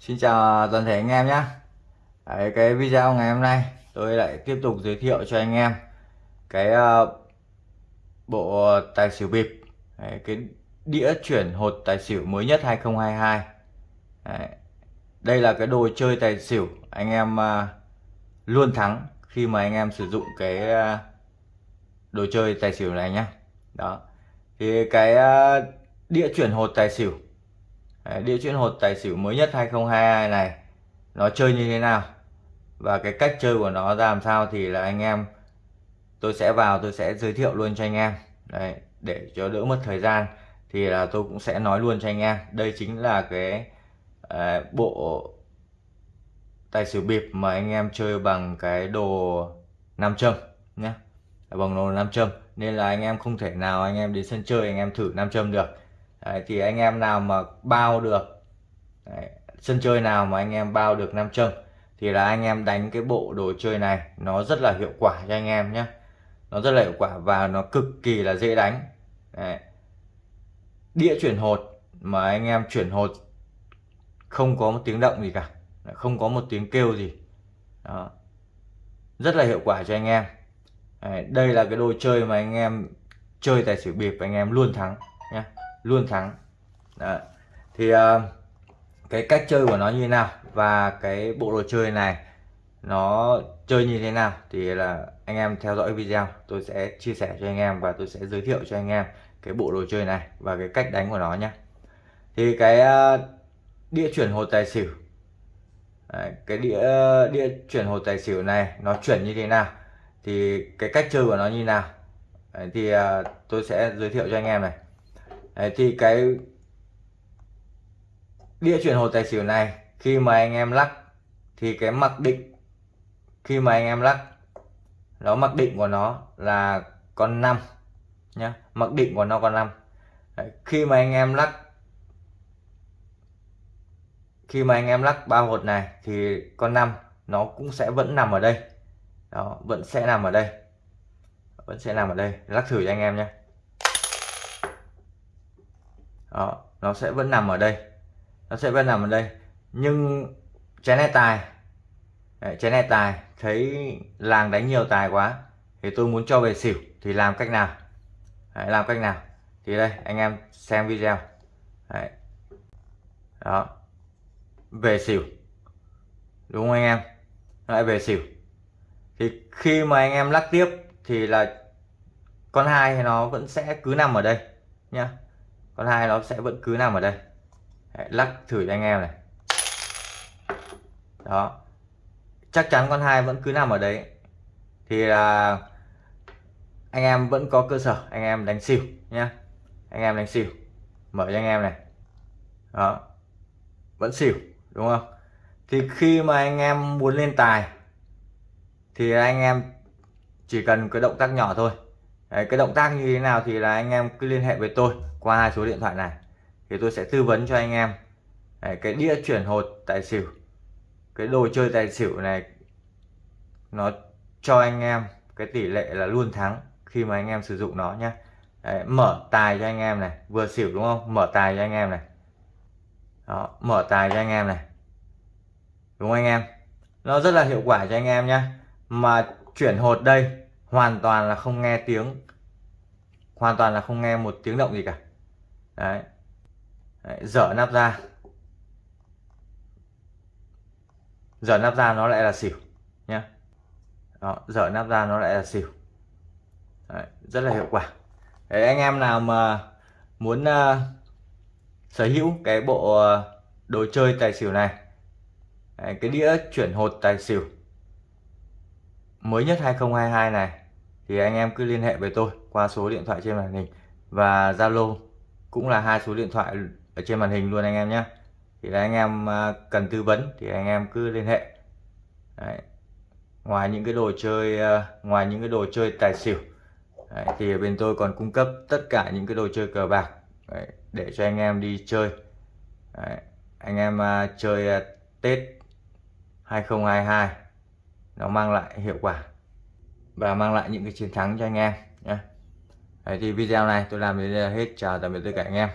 Xin chào toàn thể anh em nhé. Đấy, cái video ngày hôm nay tôi lại tiếp tục giới thiệu cho anh em cái uh, bộ tài xỉu bịp. Đấy, cái đĩa chuyển hột tài xỉu mới nhất 2022 Đấy. đây là cái đồ chơi tài xỉu anh em uh, luôn thắng khi mà anh em sử dụng cái uh, đồ chơi tài xỉu này nhá đó thì cái uh, đĩa chuyển hột tài xỉu Đấy, đĩa chuyển hột tài xỉu mới nhất 2022 này nó chơi như thế nào? Và cái cách chơi của nó ra làm sao thì là anh em tôi sẽ vào tôi sẽ giới thiệu luôn cho anh em. Đấy, để cho đỡ mất thời gian thì là tôi cũng sẽ nói luôn cho anh em. Đây chính là cái uh, bộ tài xỉu bịp mà anh em chơi bằng cái đồ nam châm nhé. Bằng đồ nam châm nên là anh em không thể nào anh em đến sân chơi anh em thử nam châm được. Đấy, thì anh em nào mà bao được Đấy, sân chơi nào mà anh em bao được nam châm thì là anh em đánh cái bộ đồ chơi này nó rất là hiệu quả cho anh em nhé nó rất là hiệu quả và nó cực kỳ là dễ đánh. Đấy. đĩa chuyển hột mà anh em chuyển hột không có một tiếng động gì cả không có một tiếng kêu gì. Đó. Rất là hiệu quả cho anh em. Đấy, đây là cái đồ chơi mà anh em chơi tài xỉu bịp anh em luôn thắng nhé luôn thắng. Đấy. thì uh, cái cách chơi của nó như thế nào và cái bộ đồ chơi này nó chơi như thế nào thì là anh em theo dõi video. Tôi sẽ chia sẻ cho anh em và tôi sẽ giới thiệu cho anh em cái bộ đồ chơi này và cái cách đánh của nó nhé. Thì cái ờ, đĩa chuyển hồ tài xỉu. Đấy, cái đĩa ờ, đĩa chuyển hồ tài xỉu này nó chuyển như thế nào thì cái cách chơi của nó như nào. Đấy, thì tôi sẽ giới thiệu cho anh em này. Đấy, thì cái đĩa chuyển hồ tài xỉu này khi mà anh em lắc thì cái mặc định khi mà anh em lắc nó mặc định của nó là con 5 nhá mặc định của nó con 5 Đấy, khi mà anh em lắc khi mà anh em lắc ba hột này thì con 5 nó cũng sẽ vẫn nằm ở đây. Đó vẫn sẽ nằm ở đây. Vẫn sẽ nằm ở đây. Lắc thử cho anh em nhé đó nó sẽ vẫn nằm ở đây. Nó sẽ vẫn nằm ở đây. Nhưng chén này tài Đấy, chén này tài thấy làng đánh nhiều tài quá thì tôi muốn cho về xỉu thì làm cách nào? Đấy, làm cách nào? Thì đây anh em xem video. Đấy. đó. Về xỉu. Đúng không anh em? Lại về xỉu. Thì khi mà anh em lắc tiếp thì là con hai nó vẫn sẽ cứ nằm ở đây nhá con hai nó sẽ vẫn cứ nằm ở đây. Đấy, lắc thử cho anh em này. Đó. Chắc chắn con hai vẫn cứ nằm ở đấy. Thì là anh em vẫn có cơ sở anh em đánh xỉu nhá. Anh em đánh xỉu. Mở cho anh em này. Đó. Vẫn xỉu đúng không? Thì khi mà anh em muốn lên tài thì anh em chỉ cần cái động tác nhỏ thôi. Đấy, cái động tác như thế nào thì là anh em cứ liên hệ với tôi qua hai số điện thoại này. Thì tôi sẽ tư vấn cho anh em. Đấy, cái đĩa chuyển hột tài xỉu cái đồ chơi tài xỉu này nó cho anh em cái tỷ lệ là luôn thắng khi mà anh em sử dụng nó nhé Đấy, mở tài cho anh em này vừa xỉu đúng không? Mở tài cho anh em này. Đó mở tài cho anh em này. Đúng không anh em? Nó rất là hiệu quả cho anh em nhé mà chuyển hột đây hoàn toàn là không nghe tiếng hoàn toàn là không nghe một tiếng động gì cả. Đấy, đấy dở nắp ra dở nắp ra nó lại là xỉu nhé đó dở nắp ra nó lại là xỉu. Đấy, rất là hiệu quả. Đấy, anh em nào mà muốn uh, sở hữu cái bộ uh, đồ chơi tài xỉu này đấy, cái đĩa chuyển hột tài xỉu mới nhất 2022 này thì anh em cứ liên hệ với tôi qua số điện thoại trên màn hình. Và Zalo cũng là hai số điện thoại ở trên màn hình luôn anh em nhé. Thì là anh em à, cần tư vấn thì anh em cứ liên hệ. Đấy. ngoài những cái đồ chơi à, ngoài những cái đồ chơi tài xỉu Đấy, thì bên tôi còn cung cấp tất cả những cái đồ chơi cờ bạc Đấy, để cho anh em đi chơi. Đấy, anh em uh, chơi uh, Tết 2022 nó mang lại hiệu quả và mang lại những cái chiến thắng cho anh em nhé Đấy, thì video này tôi làm đến là hết. Chào tạm biệt tất cả anh em.